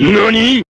何？